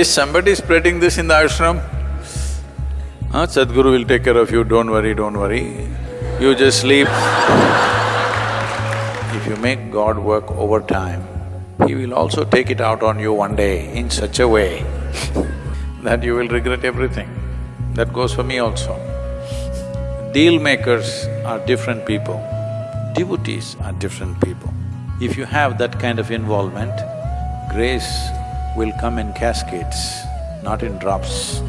Is somebody spreading this in the ashram? Huh? Sadhguru will take care of you, don't worry, don't worry. You just sleep. if you make God work overtime, He will also take it out on you one day in such a way that you will regret everything. That goes for me also. Deal makers are different people, devotees are different people. If you have that kind of involvement, grace will come in cascades, not in drops.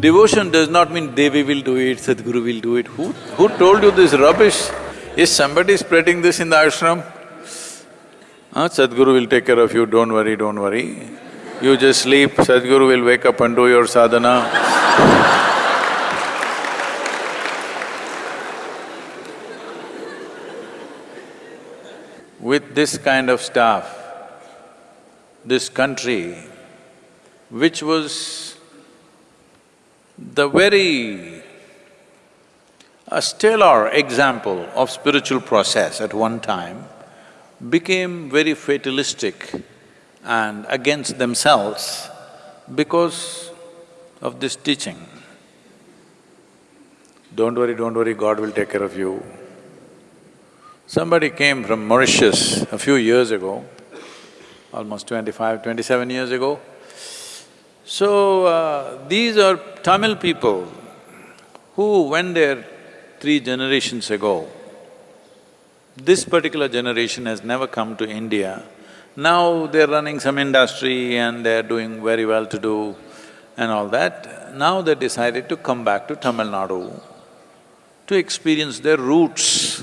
Devotion does not mean Devi will do it, Sadhguru will do it. Who… who told you this rubbish? Is somebody spreading this in the ashram? Huh? Sadhguru will take care of you, don't worry, don't worry. You just sleep, Sadhguru will wake up and do your sadhana. With this kind of stuff, this country, which was the very a stellar example of spiritual process at one time, became very fatalistic and against themselves because of this teaching. Don't worry, don't worry, God will take care of you. Somebody came from Mauritius a few years ago, almost 25, 27 years ago. So, uh, these are Tamil people who went there three generations ago. This particular generation has never come to India. Now they're running some industry and they're doing very well to do and all that. Now they decided to come back to Tamil Nadu to experience their roots.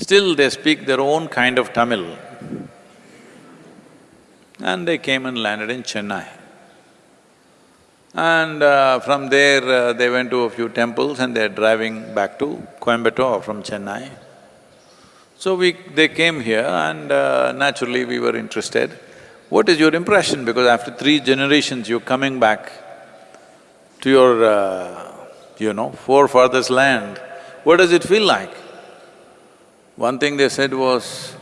Still they speak their own kind of Tamil. And they came and landed in Chennai. And uh, from there, uh, they went to a few temples and they're driving back to Coimbatore from Chennai. So we… they came here and uh, naturally we were interested. What is your impression? Because after three generations you're coming back to your, uh, you know, forefathers' land, what does it feel like? One thing they said was,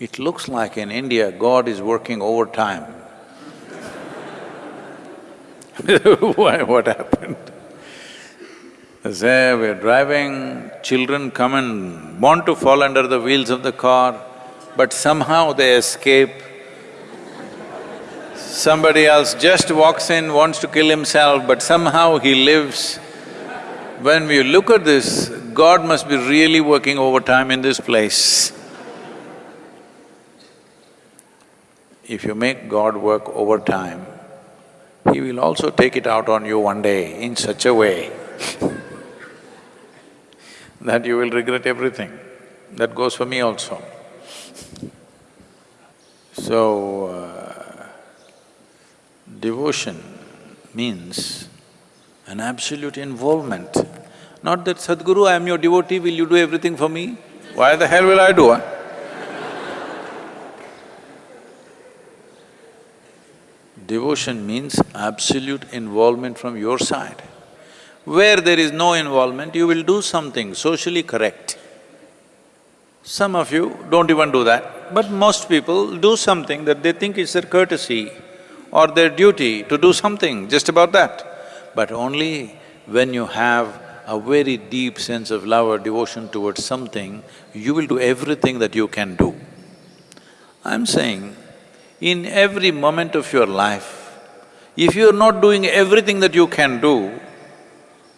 it looks like in India God is working overtime. Why, what happened? They say, we're driving, children come and want to fall under the wheels of the car, but somehow they escape. Somebody else just walks in, wants to kill himself, but somehow he lives. When we look at this, God must be really working overtime in this place. If you make God work overtime, he will also take it out on you one day in such a way that you will regret everything. That goes for me also. So, uh, devotion means an absolute involvement. Not that, Sadhguru, I am your devotee, will you do everything for me? Why the hell will I do, huh? Devotion means absolute involvement from your side. Where there is no involvement, you will do something socially correct. Some of you don't even do that, but most people do something that they think is their courtesy or their duty to do something, just about that. But only when you have a very deep sense of love or devotion towards something, you will do everything that you can do. I'm saying, in every moment of your life, if you're not doing everything that you can do,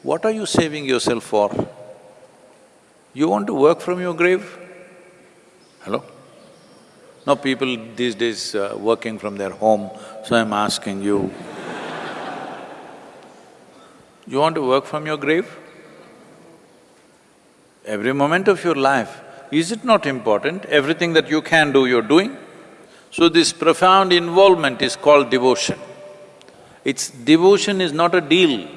what are you saving yourself for? You want to work from your grave? Hello? No, people these days uh, working from their home, so I'm asking you. You want to work from your grave? Every moment of your life, is it not important? Everything that you can do, you're doing? So this profound involvement is called devotion. It's… devotion is not a deal.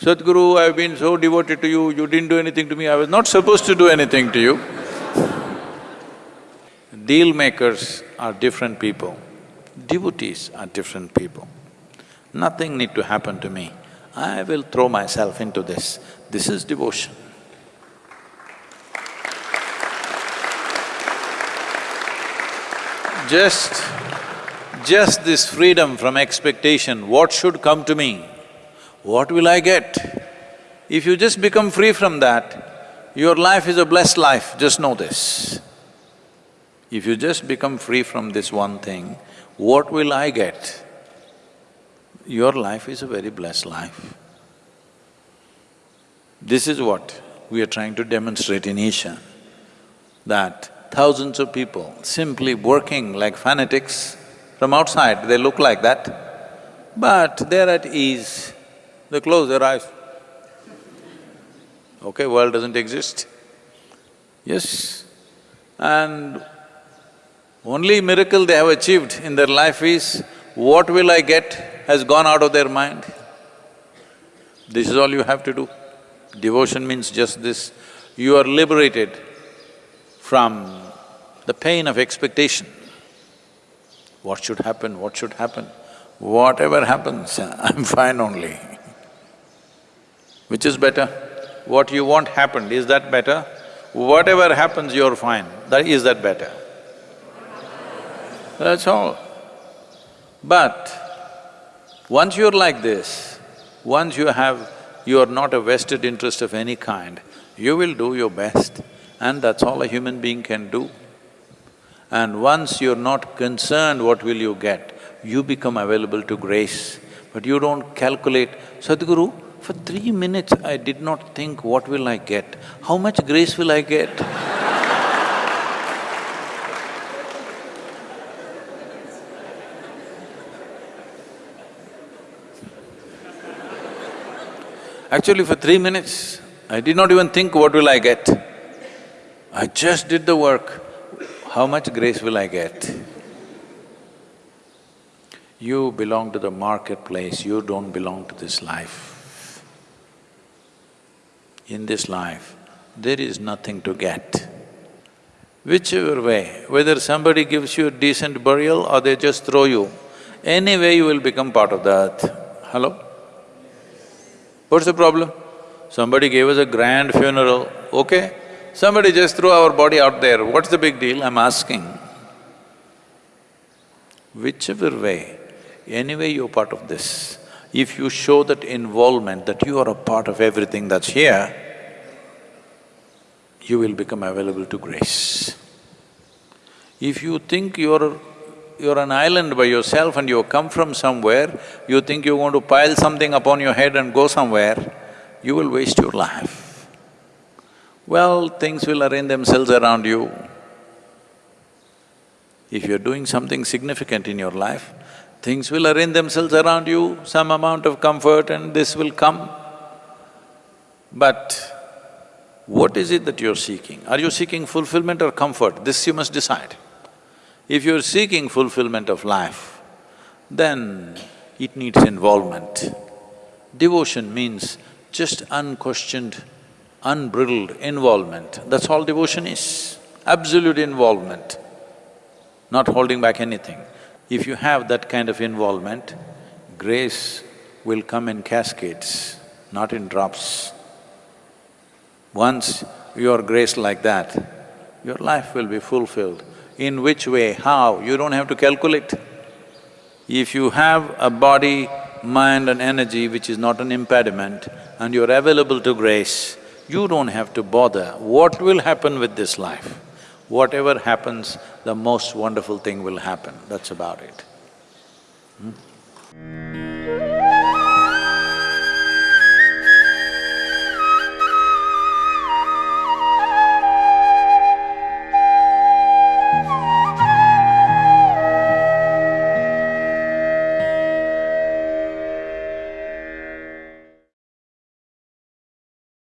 Sadhguru, I've been so devoted to you, you didn't do anything to me, I was not supposed to do anything to you. Deal makers are different people, devotees are different people. Nothing need to happen to me. I will throw myself into this. This is devotion. Just… just this freedom from expectation, what should come to me? What will I get? If you just become free from that, your life is a blessed life, just know this. If you just become free from this one thing, what will I get? Your life is a very blessed life. This is what we are trying to demonstrate in Isha, that thousands of people simply working like fanatics. From outside, they look like that, but they're at ease. They close their eyes. Okay, world doesn't exist. Yes, and only miracle they have achieved in their life is, what will I get has gone out of their mind. This is all you have to do. Devotion means just this, you are liberated from the pain of expectation. What should happen, what should happen? Whatever happens, I'm fine only. Which is better? What you want happened, is that better? Whatever happens, you're fine. That is that better? That's all. But once you're like this, once you have… you are not a vested interest of any kind, you will do your best and that's all a human being can do. And once you're not concerned what will you get, you become available to grace. But you don't calculate, Sadhguru, for three minutes I did not think what will I get, how much grace will I get? Actually, for three minutes, I did not even think what will I get. I just did the work, how much grace will I get? You belong to the marketplace, you don't belong to this life. In this life, there is nothing to get. Whichever way, whether somebody gives you a decent burial or they just throw you, anyway you will become part of the earth. Hello? What's the problem? Somebody gave us a grand funeral, okay? Somebody just threw our body out there, what's the big deal? I'm asking. Whichever way, anyway you're part of this, if you show that involvement, that you are a part of everything that's here, you will become available to grace. If you think you're… you're an island by yourself and you come from somewhere, you think you're going to pile something upon your head and go somewhere, you will waste your life well, things will arrange themselves around you. If you're doing something significant in your life, things will arrange themselves around you, some amount of comfort and this will come. But what is it that you're seeking? Are you seeking fulfillment or comfort? This you must decide. If you're seeking fulfillment of life, then it needs involvement. Devotion means just unquestioned unbridled involvement, that's all devotion is, absolute involvement, not holding back anything. If you have that kind of involvement, grace will come in cascades, not in drops. Once you are graced like that, your life will be fulfilled. In which way, how, you don't have to calculate. If you have a body, mind and energy which is not an impediment and you're available to grace, you don't have to bother what will happen with this life. Whatever happens, the most wonderful thing will happen, that's about it. Hmm?